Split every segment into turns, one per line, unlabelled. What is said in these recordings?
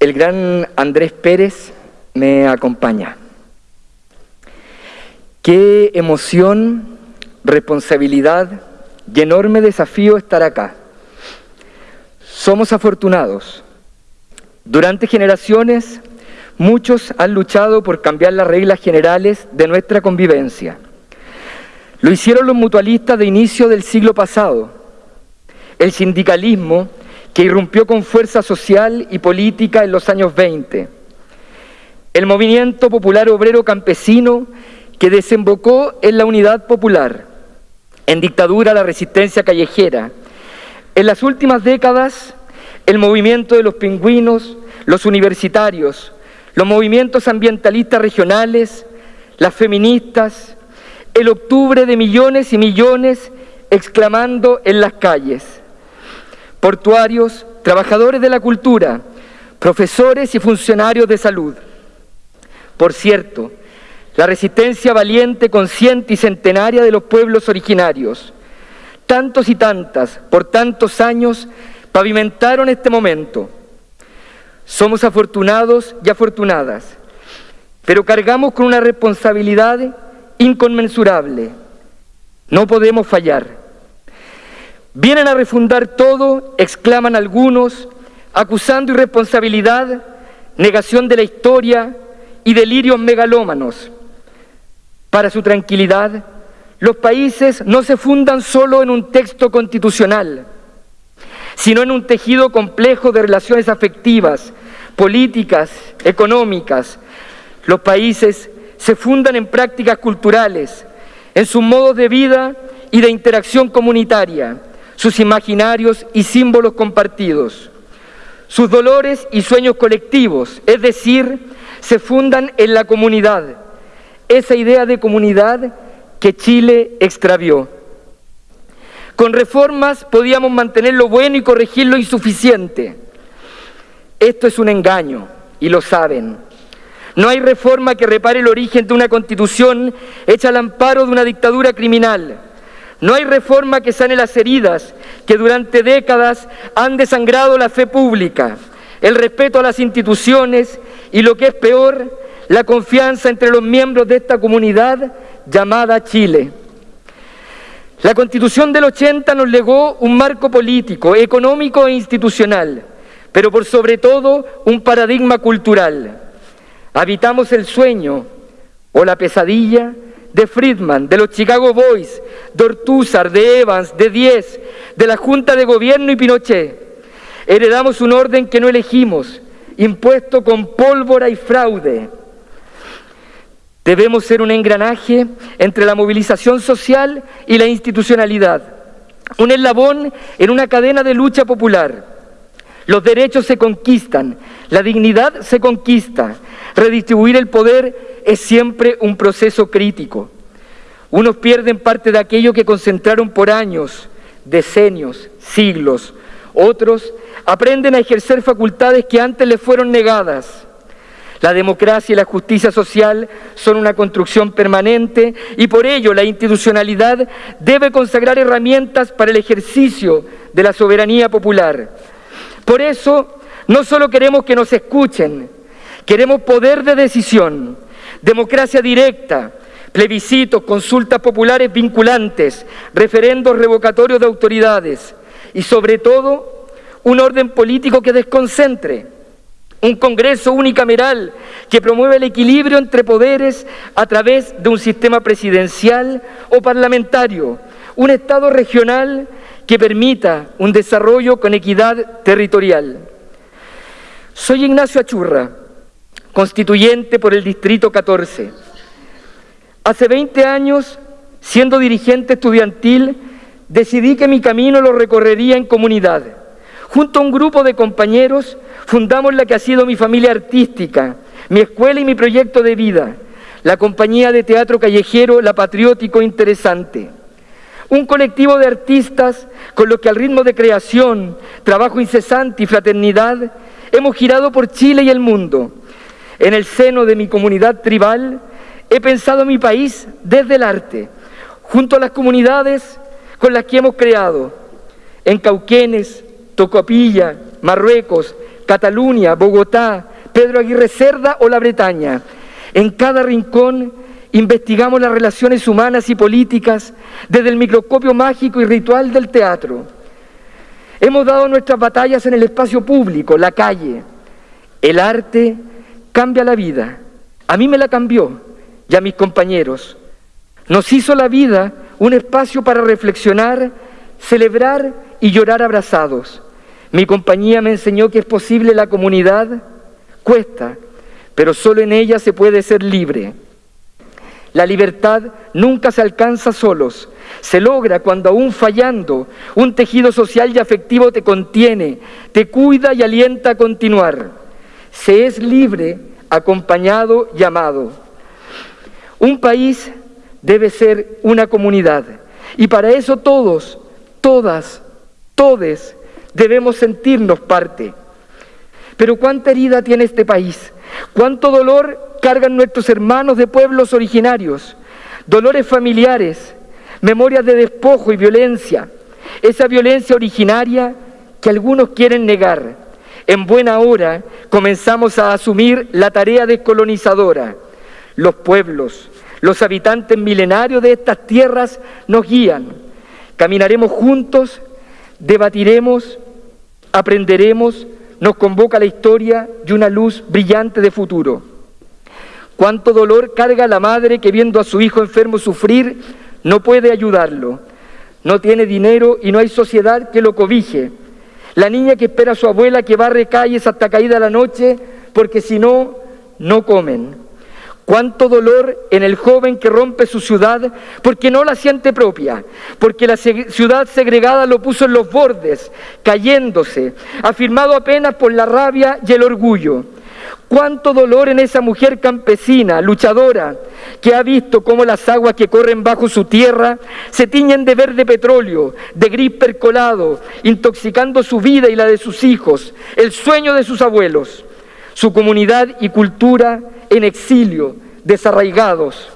el gran Andrés Pérez me acompaña. Qué emoción, responsabilidad y enorme desafío estar acá. Somos afortunados. Durante generaciones, muchos han luchado por cambiar las reglas generales de nuestra convivencia. Lo hicieron los mutualistas de inicio del siglo pasado. El sindicalismo que irrumpió con fuerza social y política en los años 20. El movimiento popular obrero campesino que desembocó en la unidad popular, en dictadura la resistencia callejera. En las últimas décadas, el movimiento de los pingüinos, los universitarios, los movimientos ambientalistas regionales, las feministas, el octubre de millones y millones exclamando en las calles portuarios, trabajadores de la cultura, profesores y funcionarios de salud. Por cierto, la resistencia valiente, consciente y centenaria de los pueblos originarios, tantos y tantas, por tantos años, pavimentaron este momento. Somos afortunados y afortunadas, pero cargamos con una responsabilidad inconmensurable. No podemos fallar. Vienen a refundar todo, exclaman algunos, acusando irresponsabilidad, negación de la historia y delirios megalómanos. Para su tranquilidad, los países no se fundan solo en un texto constitucional, sino en un tejido complejo de relaciones afectivas, políticas, económicas. Los países se fundan en prácticas culturales, en sus modos de vida y de interacción comunitaria sus imaginarios y símbolos compartidos, sus dolores y sueños colectivos, es decir, se fundan en la comunidad, esa idea de comunidad que Chile extravió. Con reformas podíamos mantener lo bueno y corregir lo insuficiente. Esto es un engaño y lo saben. No hay reforma que repare el origen de una constitución hecha al amparo de una dictadura criminal no hay reforma que sane las heridas que durante décadas han desangrado la fe pública, el respeto a las instituciones y lo que es peor, la confianza entre los miembros de esta comunidad llamada Chile. La Constitución del 80 nos legó un marco político, económico e institucional, pero por sobre todo un paradigma cultural. Habitamos el sueño o la pesadilla de Friedman, de los Chicago Boys, de Ortúzar, de Evans, de Diez, de la Junta de Gobierno y Pinochet. Heredamos un orden que no elegimos, impuesto con pólvora y fraude. Debemos ser un engranaje entre la movilización social y la institucionalidad, un eslabón en una cadena de lucha popular. Los derechos se conquistan, la dignidad se conquista, redistribuir el poder es siempre un proceso crítico. Unos pierden parte de aquello que concentraron por años, decenios, siglos. Otros aprenden a ejercer facultades que antes les fueron negadas. La democracia y la justicia social son una construcción permanente y por ello la institucionalidad debe consagrar herramientas para el ejercicio de la soberanía popular. Por eso, no solo queremos que nos escuchen, queremos poder de decisión democracia directa, plebiscitos, consultas populares vinculantes, referendos revocatorios de autoridades y sobre todo un orden político que desconcentre, un Congreso unicameral que promueva el equilibrio entre poderes a través de un sistema presidencial o parlamentario, un Estado regional que permita un desarrollo con equidad territorial. Soy Ignacio Achurra constituyente por el Distrito 14. Hace 20 años, siendo dirigente estudiantil, decidí que mi camino lo recorrería en comunidad. Junto a un grupo de compañeros fundamos la que ha sido mi familia artística, mi escuela y mi proyecto de vida, la compañía de teatro callejero La Patriótico Interesante. Un colectivo de artistas con los que al ritmo de creación, trabajo incesante y fraternidad hemos girado por Chile y el mundo, en el seno de mi comunidad tribal, he pensado mi país desde el arte, junto a las comunidades con las que hemos creado, en Cauquenes, Tocopilla, Marruecos, Cataluña, Bogotá, Pedro Aguirre Cerda o la Bretaña. En cada rincón investigamos las relaciones humanas y políticas desde el microscopio mágico y ritual del teatro. Hemos dado nuestras batallas en el espacio público, la calle. El arte cambia la vida. A mí me la cambió y a mis compañeros. Nos hizo la vida un espacio para reflexionar, celebrar y llorar abrazados. Mi compañía me enseñó que es posible la comunidad, cuesta, pero solo en ella se puede ser libre. La libertad nunca se alcanza solos, se logra cuando aún fallando un tejido social y afectivo te contiene, te cuida y alienta a continuar. Se es libre, acompañado y amado. Un país debe ser una comunidad y para eso todos, todas, todes debemos sentirnos parte. Pero cuánta herida tiene este país, cuánto dolor cargan nuestros hermanos de pueblos originarios, dolores familiares, memorias de despojo y violencia, esa violencia originaria que algunos quieren negar. En buena hora comenzamos a asumir la tarea descolonizadora. Los pueblos, los habitantes milenarios de estas tierras nos guían. Caminaremos juntos, debatiremos, aprenderemos, nos convoca la historia y una luz brillante de futuro. Cuánto dolor carga la madre que viendo a su hijo enfermo sufrir no puede ayudarlo. No tiene dinero y no hay sociedad que lo cobije. La niña que espera a su abuela que barre calles hasta caída la noche porque si no, no comen. Cuánto dolor en el joven que rompe su ciudad porque no la siente propia, porque la ciudad segregada lo puso en los bordes, cayéndose, afirmado apenas por la rabia y el orgullo. Cuánto dolor en esa mujer campesina, luchadora, que ha visto cómo las aguas que corren bajo su tierra se tiñen de verde petróleo, de gris percolado, intoxicando su vida y la de sus hijos, el sueño de sus abuelos, su comunidad y cultura en exilio, desarraigados.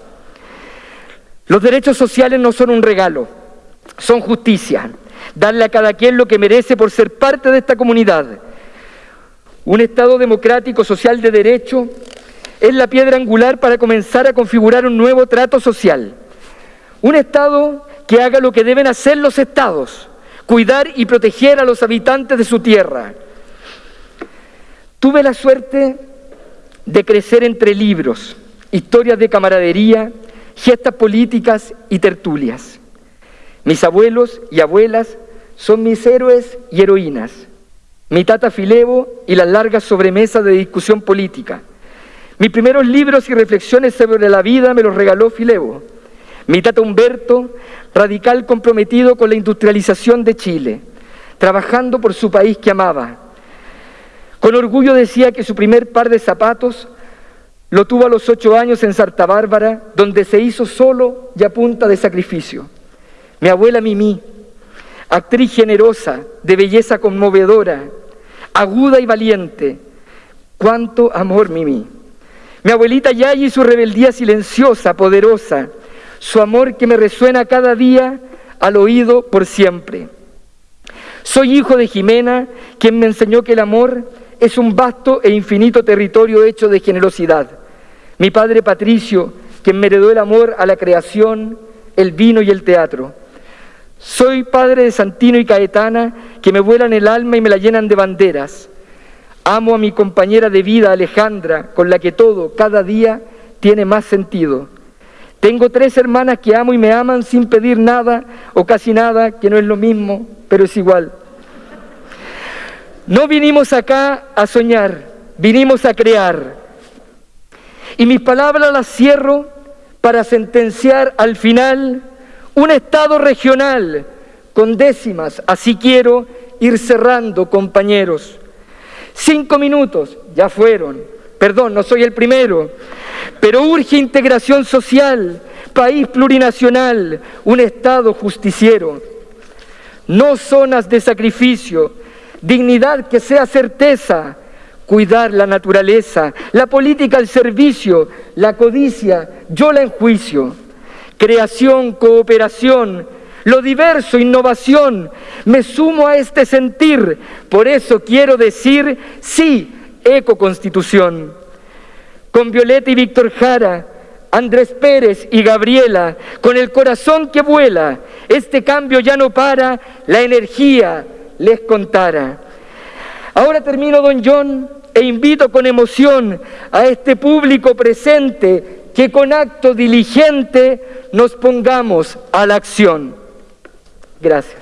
Los derechos sociales no son un regalo, son justicia. Darle a cada quien lo que merece por ser parte de esta comunidad. Un Estado democrático, social de derecho, es la piedra angular para comenzar a configurar un nuevo trato social. Un Estado que haga lo que deben hacer los Estados, cuidar y proteger a los habitantes de su tierra. Tuve la suerte de crecer entre libros, historias de camaradería, gestas políticas y tertulias. Mis abuelos y abuelas son mis héroes y heroínas, mi tata Filebo y las largas sobremesas de discusión política. Mis primeros libros y reflexiones sobre la vida me los regaló Filebo. Mi tata Humberto, radical comprometido con la industrialización de Chile, trabajando por su país que amaba, con orgullo decía que su primer par de zapatos lo tuvo a los ocho años en Santa Bárbara, donde se hizo solo y a punta de sacrificio. Mi abuela Mimi, actriz generosa, de belleza conmovedora, aguda y valiente. Cuánto amor, Mimi. Mi abuelita Yayi y su rebeldía silenciosa, poderosa, su amor que me resuena cada día al oído por siempre. Soy hijo de Jimena, quien me enseñó que el amor es un vasto e infinito territorio hecho de generosidad. Mi padre Patricio, quien me heredó el amor a la creación, el vino y el teatro. Soy padre de Santino y Caetana, que me vuelan el alma y me la llenan de banderas. Amo a mi compañera de vida, Alejandra, con la que todo, cada día, tiene más sentido. Tengo tres hermanas que amo y me aman sin pedir nada o casi nada, que no es lo mismo, pero es igual. No vinimos acá a soñar, vinimos a crear. Y mis palabras las cierro para sentenciar al final un Estado regional con décimas. Así quiero ir cerrando, compañeros. Cinco minutos, ya fueron. Perdón, no soy el primero. Pero urge integración social, país plurinacional, un Estado justiciero. No zonas de sacrificio, dignidad que sea certeza, cuidar la naturaleza, la política al servicio, la codicia, yo la enjuicio, creación, cooperación, lo diverso, innovación. Me sumo a este sentir. Por eso quiero decir sí, ecoconstitución. Con Violeta y Víctor Jara, Andrés Pérez y Gabriela, con el corazón que vuela, este cambio ya no para, la energía les contara. Ahora termino, don John, e invito con emoción a este público presente que con acto diligente nos pongamos a la acción. Gracias.